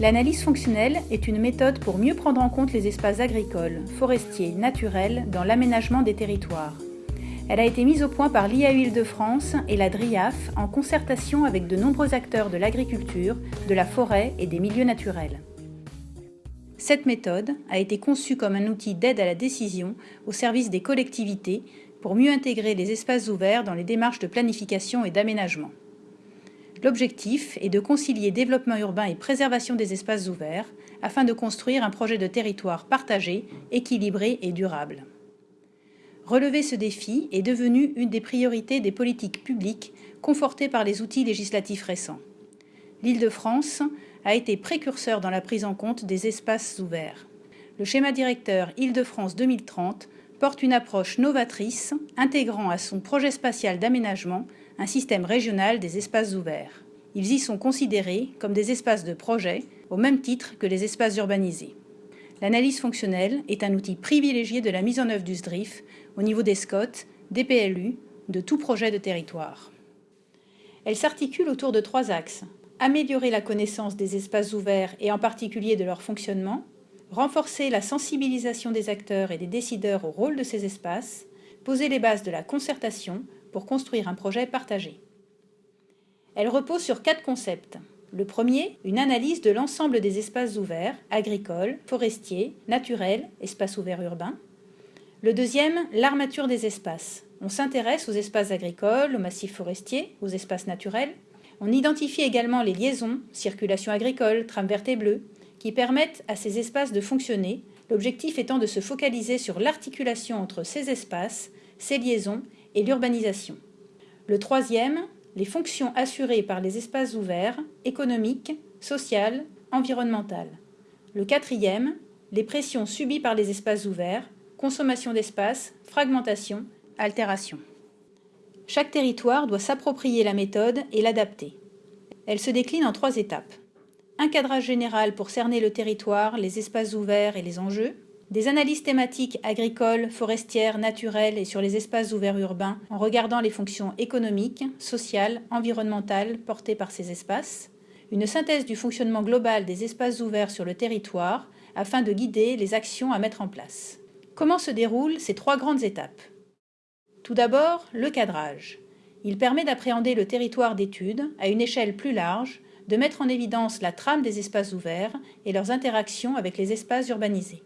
L'analyse fonctionnelle est une méthode pour mieux prendre en compte les espaces agricoles, forestiers, naturels dans l'aménagement des territoires. Elle a été mise au point par l'IAU Île-de-France et la DRIAF en concertation avec de nombreux acteurs de l'agriculture, de la forêt et des milieux naturels. Cette méthode a été conçue comme un outil d'aide à la décision au service des collectivités pour mieux intégrer les espaces ouverts dans les démarches de planification et d'aménagement. L'objectif est de concilier développement urbain et préservation des espaces ouverts afin de construire un projet de territoire partagé, équilibré et durable. Relever ce défi est devenu une des priorités des politiques publiques confortées par les outils législatifs récents. L'Île-de-France a été précurseur dans la prise en compte des espaces ouverts. Le schéma directeur Île-de-France 2030 porte une approche novatrice intégrant à son projet spatial d'aménagement un système régional des espaces ouverts. Ils y sont considérés comme des espaces de projet au même titre que les espaces urbanisés. L'analyse fonctionnelle est un outil privilégié de la mise en œuvre du SDRIF au niveau des SCOT, des PLU, de tout projet de territoire. Elle s'articule autour de trois axes améliorer la connaissance des espaces ouverts et en particulier de leur fonctionnement, renforcer la sensibilisation des acteurs et des décideurs au rôle de ces espaces, poser les bases de la concertation pour construire un projet partagé. Elle repose sur quatre concepts. Le premier, une analyse de l'ensemble des espaces ouverts, agricoles, forestiers, naturels, espaces ouverts urbains. Le deuxième, l'armature des espaces. On s'intéresse aux espaces agricoles, aux massifs forestiers, aux espaces naturels, on identifie également les liaisons, circulation agricole, trame verte et bleue, qui permettent à ces espaces de fonctionner, l'objectif étant de se focaliser sur l'articulation entre ces espaces, ces liaisons et l'urbanisation. Le troisième, les fonctions assurées par les espaces ouverts, économiques, sociales, environnementales. Le quatrième, les pressions subies par les espaces ouverts, consommation d'espace, fragmentation, altération. Chaque territoire doit s'approprier la méthode et l'adapter. Elle se décline en trois étapes. Un cadrage général pour cerner le territoire, les espaces ouverts et les enjeux. Des analyses thématiques agricoles, forestières, naturelles et sur les espaces ouverts urbains en regardant les fonctions économiques, sociales, environnementales portées par ces espaces. Une synthèse du fonctionnement global des espaces ouverts sur le territoire afin de guider les actions à mettre en place. Comment se déroulent ces trois grandes étapes? Tout d'abord, le cadrage. Il permet d'appréhender le territoire d'étude à une échelle plus large, de mettre en évidence la trame des espaces ouverts et leurs interactions avec les espaces urbanisés.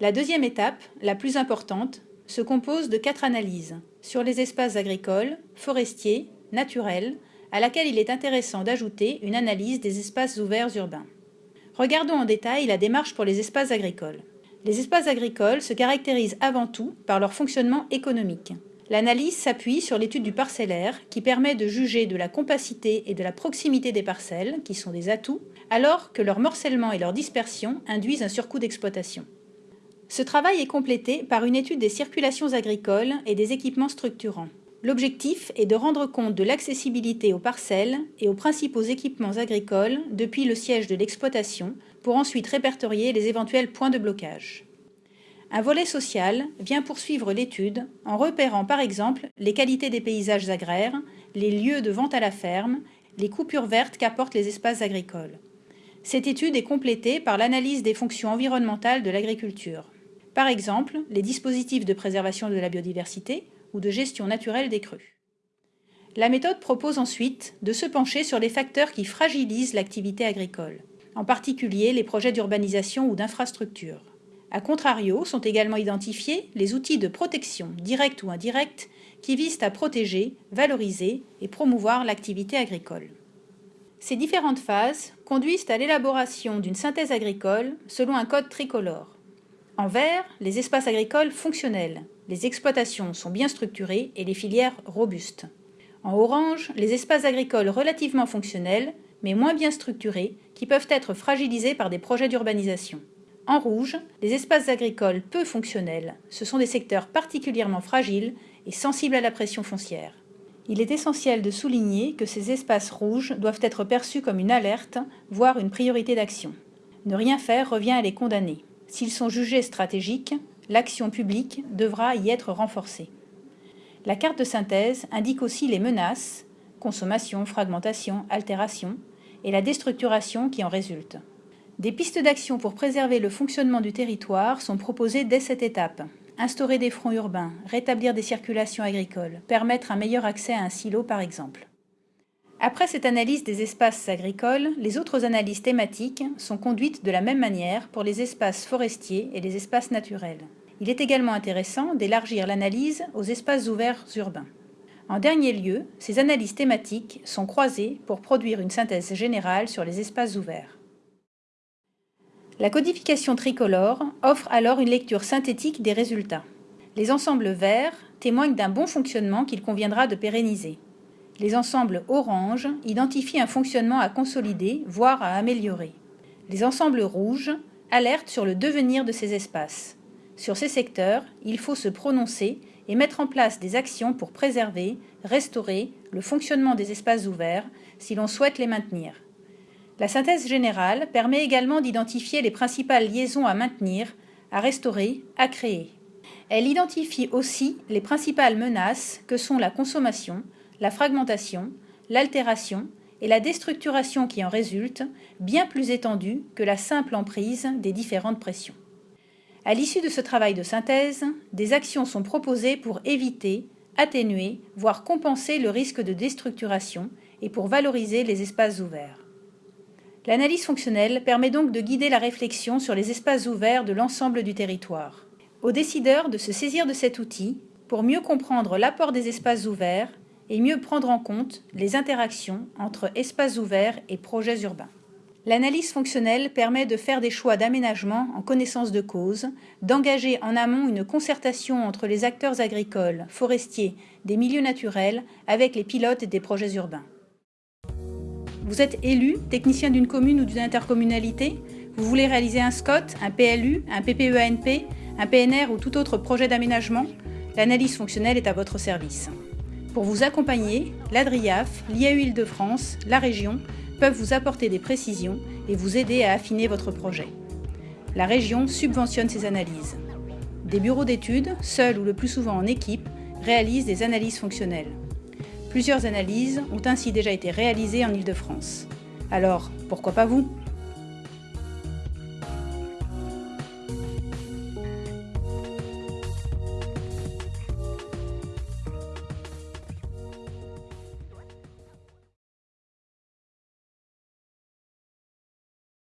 La deuxième étape, la plus importante, se compose de quatre analyses sur les espaces agricoles, forestiers, naturels, à laquelle il est intéressant d'ajouter une analyse des espaces ouverts urbains. Regardons en détail la démarche pour les espaces agricoles. Les espaces agricoles se caractérisent avant tout par leur fonctionnement économique. L'analyse s'appuie sur l'étude du parcellaire qui permet de juger de la compacité et de la proximité des parcelles, qui sont des atouts, alors que leur morcellement et leur dispersion induisent un surcoût d'exploitation. Ce travail est complété par une étude des circulations agricoles et des équipements structurants. L'objectif est de rendre compte de l'accessibilité aux parcelles et aux principaux équipements agricoles depuis le siège de l'exploitation pour ensuite répertorier les éventuels points de blocage. Un volet social vient poursuivre l'étude en repérant par exemple les qualités des paysages agraires, les lieux de vente à la ferme, les coupures vertes qu'apportent les espaces agricoles. Cette étude est complétée par l'analyse des fonctions environnementales de l'agriculture. Par exemple, les dispositifs de préservation de la biodiversité ou de gestion naturelle des crues. La méthode propose ensuite de se pencher sur les facteurs qui fragilisent l'activité agricole, en particulier les projets d'urbanisation ou d'infrastructure. A contrario, sont également identifiés les outils de protection, directs ou indirects, qui visent à protéger, valoriser et promouvoir l'activité agricole. Ces différentes phases conduisent à l'élaboration d'une synthèse agricole selon un code tricolore. En vert, les espaces agricoles fonctionnels, les exploitations sont bien structurées et les filières robustes. En orange, les espaces agricoles relativement fonctionnels, mais moins bien structurés, qui peuvent être fragilisés par des projets d'urbanisation. En rouge, les espaces agricoles peu fonctionnels. Ce sont des secteurs particulièrement fragiles et sensibles à la pression foncière. Il est essentiel de souligner que ces espaces rouges doivent être perçus comme une alerte, voire une priorité d'action. Ne rien faire revient à les condamner. S'ils sont jugés stratégiques, l'action publique devra y être renforcée. La carte de synthèse indique aussi les menaces, consommation, fragmentation, altération, et la déstructuration qui en résulte. Des pistes d'action pour préserver le fonctionnement du territoire sont proposées dès cette étape. Instaurer des fronts urbains, rétablir des circulations agricoles, permettre un meilleur accès à un silo par exemple. Après cette analyse des espaces agricoles, les autres analyses thématiques sont conduites de la même manière pour les espaces forestiers et les espaces naturels. Il est également intéressant d'élargir l'analyse aux espaces ouverts urbains. En dernier lieu, ces analyses thématiques sont croisées pour produire une synthèse générale sur les espaces ouverts. La codification tricolore offre alors une lecture synthétique des résultats. Les ensembles verts témoignent d'un bon fonctionnement qu'il conviendra de pérenniser. Les ensembles orange identifient un fonctionnement à consolider, voire à améliorer. Les ensembles rouges alertent sur le devenir de ces espaces. Sur ces secteurs, il faut se prononcer et mettre en place des actions pour préserver, restaurer le fonctionnement des espaces ouverts si l'on souhaite les maintenir. La synthèse générale permet également d'identifier les principales liaisons à maintenir, à restaurer, à créer. Elle identifie aussi les principales menaces que sont la consommation, la fragmentation, l'altération et la déstructuration qui en résulte, bien plus étendue que la simple emprise des différentes pressions. À l'issue de ce travail de synthèse, des actions sont proposées pour éviter, atténuer, voire compenser le risque de déstructuration et pour valoriser les espaces ouverts. L'analyse fonctionnelle permet donc de guider la réflexion sur les espaces ouverts de l'ensemble du territoire. Aux décideurs de se saisir de cet outil pour mieux comprendre l'apport des espaces ouverts et mieux prendre en compte les interactions entre espaces ouverts et projets urbains. L'analyse fonctionnelle permet de faire des choix d'aménagement en connaissance de cause, d'engager en amont une concertation entre les acteurs agricoles, forestiers, des milieux naturels avec les pilotes des projets urbains. Vous êtes élu, technicien d'une commune ou d'une intercommunalité Vous voulez réaliser un SCOT, un PLU, un PPEANP, un PNR ou tout autre projet d'aménagement? L'analyse fonctionnelle est à votre service. Pour vous accompagner, l'ADRIAF, l'IAU de france la région peuvent vous apporter des précisions et vous aider à affiner votre projet. La région subventionne ces analyses. Des bureaux d'études, seuls ou le plus souvent en équipe, réalisent des analyses fonctionnelles. Plusieurs analyses ont ainsi déjà été réalisées en Ile-de-France. Alors, pourquoi pas vous?